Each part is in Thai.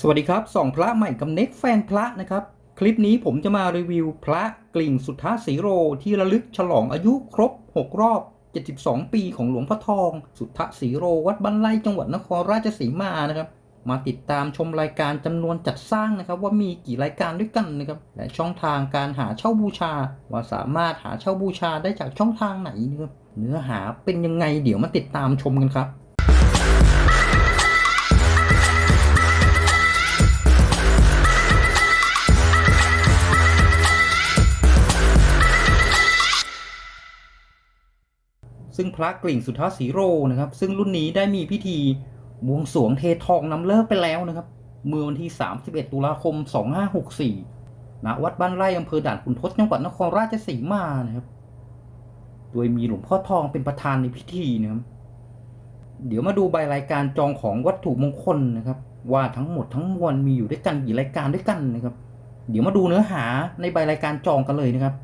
สวัสดีครับสองพระใหม่กับเน็กแฟนพระนะครับ คลิปนี้ผมจะมารีวิวพระกลิ่งสุทธาสีโรที่ระลึกฉลองอายุครบ 6 รอบ 72 ปีของหลวงพ่อทอง สุทธาสีโรวัดบ้านไร่จังหวัดนครราชสีมานะครับ มาติดตามชมรายการจำนวนจัดสร้างนะครับ ว่ามีกี่รายการด้วยกันนะครับและช่องทางการหาเช่าบูชา ว่าสามารถหาเช่าบูชาได้จากช่องทางไหนนะครับเนื้อหาเป็นยังไงเดี๋ยวมาติดตามชมกันครับ ซึ่งพระกลิ่งสุทธาสีโรนะครับ ซึ่งรุ่นนี้ได้มีพิธีบวงสรวงเททองนำเลิกไปแล้วนะครับ เมื่อวันที่ 31 ตุลาคม 2564ณวัดบ้านไร่อำเภอด่านขุนทดจังหวัดนครราชสีมานะครับ โดยมีหลวงพ่อทองเป็นประธานในพิธีนะครับ เดี๋ยวมาดูใบรายการจองของวัตถุมงคลนะครับ ว่าทั้งหมดทั้งมวลมีอยู่ด้วยกันกี่รายการด้วยกันนะครับ เดี๋ยวมาดูเนื้อหาในใบรายการจองกันเลยนะครับ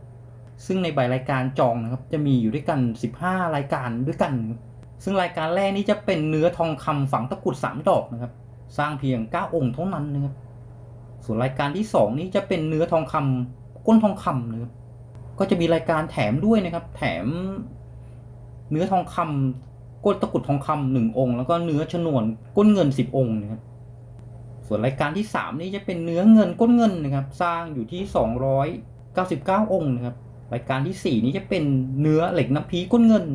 ซึ่งในใบรายการจองนะครับจะมีอยู่ด้วยกัน 15 รายการด้วยกัน ซึ่งรายการแรกนี้จะเป็นเนื้อทองคำฝังตะกรุด 3 ดอกนะครับ สร้างเพียง 9 องค์เท่านั้นนะครับ ส่วนรายการที่ 2 นี้จะเป็นเนื้อทองคำก้นทองคำนะครับ ก็จะมีรายการแถมด้วยนะครับ แถมเนื้อทองคำก้นตะกรุดทองคำหนึ่งองค์ แล้วก็เนื้อชนวนก้นเงิน 10 องค์นะครับส่วนรายการที่ 3 นี้จะเป็นเนื้อเงินก้นเงินนะครับ สร้างอยู่ที่ 299 องค์นะครับ รายการที่ 4 นี้จะเป็นเนื้อเหล็กน้ำพีก้นเงิน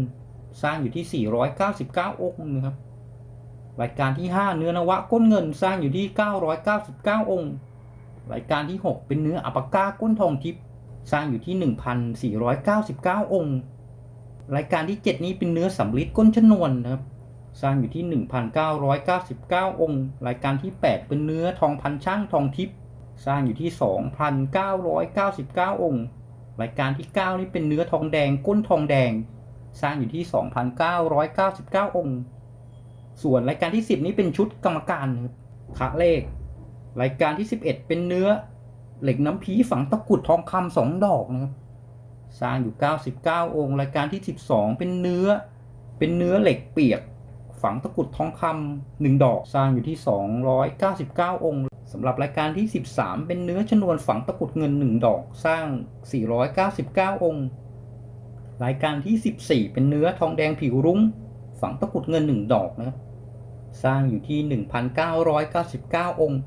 สร้างอยู่ที่ 499 องค์นะครับ รายการที่ 5 เนื้อนวะก้นเงินสร้างอยู่ที่ 999 องค์ รายการที่ 6 เป็นเนื้ออัปปะก้าก้นทองทิพย์สร้างอยู่ที่ 1,499 องค์ รายการที่ 7 นี้เป็นเนื้อสำลิดก้นชนวนนะครับ สร้างอยู่ที่ 1,999 องค์ รายการที่ 8 เป็นเนื้อทองพันช่างทองทิพย์สร้างอยู่ที่ 2,999 องค์ รายการที่ 9 นี่เป็นเนื้อทองแดงก้นทองแดง สร้างอยู่ที่ 2,999 องค์ ส่วนรายการที่ 10 นี้เป็นชุดกรรมการครับคะเลข รายการที่ 11 เป็นเนื้อเหล็กน้ำพีฝังตะกุดทองคำสองดอกนะครับ สร้างอยู่ 99 องค์ รายการที่ 12 เป็นเนื้อ เป็นเนื้อเหล็กเปียก ฝังตะกุดทองคำหนึ่งดอก สร้างอยู่ที่ 299 องค์ สำหรับรายการที่ 13 เป็นเนื้อชนวนฝังตะกุดเงิน 1 ดอกสร้าง 499 องค์ รายการที่ 14 เป็นเนื้อทองแดงผิวรุ้ง ฝังตะกุดเงิน 1 ดอกนะครับสร้างอยู่ที่ 1,999 องค์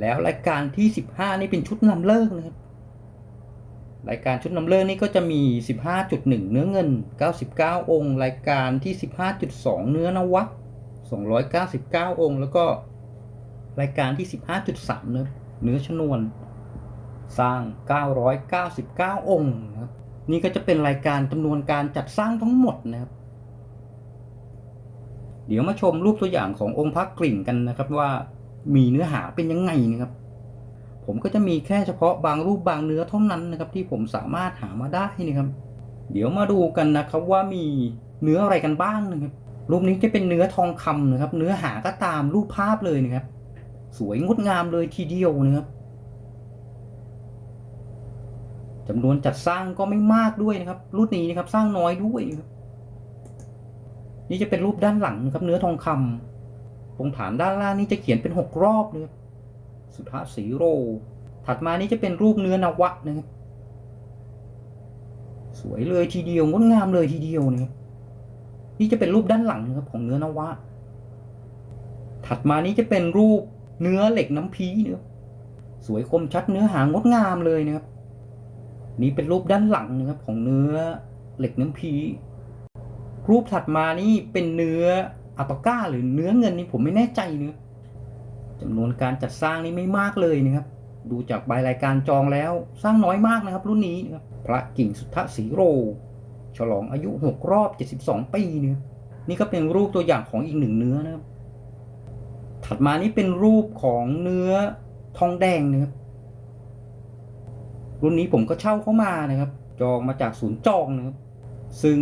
แล้วรายการที่ 15 นี่เป็นชุดนำเลิกนะครับ รายการชุดนำเลิกนี่ก็จะมี 15.1 เนื้อเงิน 99 องค์ รายการที่ 15.2 เนื้อนวะ299 องค์ แล้วก็ รายการที่ 15.3 เนื้อเนื้อชนวน สร้าง 999 องค์นะครับนี่ก็จะเป็นรายการจำนวนการจัดสร้างทั้งหมดนะครับ เดี๋ยวมาชมรูปตัวอย่างขององค์พระกลิ่งกันนะครับว่ามีเนื้อหาเป็นยังไงนะครับ ผมก็จะมีแค่เฉพาะบางรูปบางเนื้อเท่านั้นนะครับ ที่ผมสามารถหามาได้นะครับ เดี๋ยวมาดูกันนะครับว่ามีเนื้ออะไรกันบ้างนะครับ รูปนี้จะเป็นเนื้อทองคำนะครับ เนื้อหาก็ตามรูปภาพเลยนะครับ สวยงดงามเลยทีเดียวนะครับจำนวนจัดสร้างก็ไม่มากด้วยนะครับ รุ่นนี้นะครับสร้างน้อยด้วยนะครับนี่จะเป็นรูปด้านหลังนะครับเนื้อทองคำตรงฐานด้านล่างนี่จะเขียนเป็นหกรอบนะครับสุทธาสีโร ถัดมานี่จะเป็นรูปเนื้อนวะนะครับสวยเลยทีเดียวงดงามเลยทีเดียวนะครับนี่จะเป็นรูปด้านหลังนะครับของเนื้อนวะ ถัดมานี้จะเป็นรูป เนื้อเหล็กน้ำพีนะครับสวยคมชัดเนื้อหางดงามเลยนะครับ นี่เป็นรูปด้านหลังนะครับของเนื้อเหล็กน้ำพี รูปถัดมานี่เป็นเนื้ออัปปาก้า หรือเนื้อเงินนี่ผมไม่แน่ใจเนื้อจำนวนการจัดสร้างนี่ไม่มากเลยนะครับ ดูจากใบรายการจองแล้วสร้างน้อยมากนะครับ รุ่นนี้นะครับพระกิ่งสุทธสีโร ฉลองอายุ 6 รอบ 72 ปีเนี่ยนี่ก็เป็นรูปตัวอย่างของอีกหนึ่งเนื้อนะครับ ถัดมานี่เป็นรูปของเนื้อทองแดงนะครับ รุ่นนี้ผมก็เช่าเข้ามานะครับ จองมาจากศูนย์จองนะครับ ซึ่ง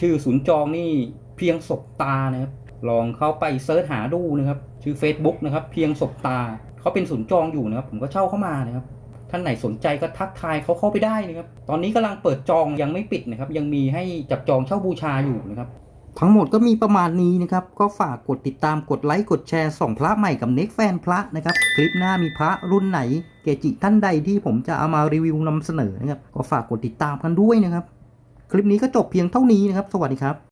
ชื่อศูนย์จองนี่เพียงศบตานะครับ ลองเข้าไปเซิร์ชหาดูนะครับ ชื่อ Facebook นะครับ เพียงศบตา เขาเป็นศูนย์จองอยู่นะครับ ผมก็เช่าเข้ามานะครับ ท่านไหนสนใจก็ทักทายเขาเข้าไปได้นะครับ ตอนนี้กำลังเปิดจองยังไม่ปิดนะครับ ยังมีให้จับจองเช่าบูชาอยู่นะครับ ทั้งหมดก็มีประมาณนี้นะครับ ก็ฝากกดติดตามกดไลค์กดแชร์ส่องพระใหม่กับเน็กแฟนพระนะครับ คลิปหน้ามีพระรุ่นไหน เกจิท่านใดที่ผมจะเอามารีวิวนำเสนอนะครับ ก็ฝากกดติดตามกันด้วยนะครับ คลิปนี้ก็จบเพียงเท่านี้นะครับ สวัสดีครับ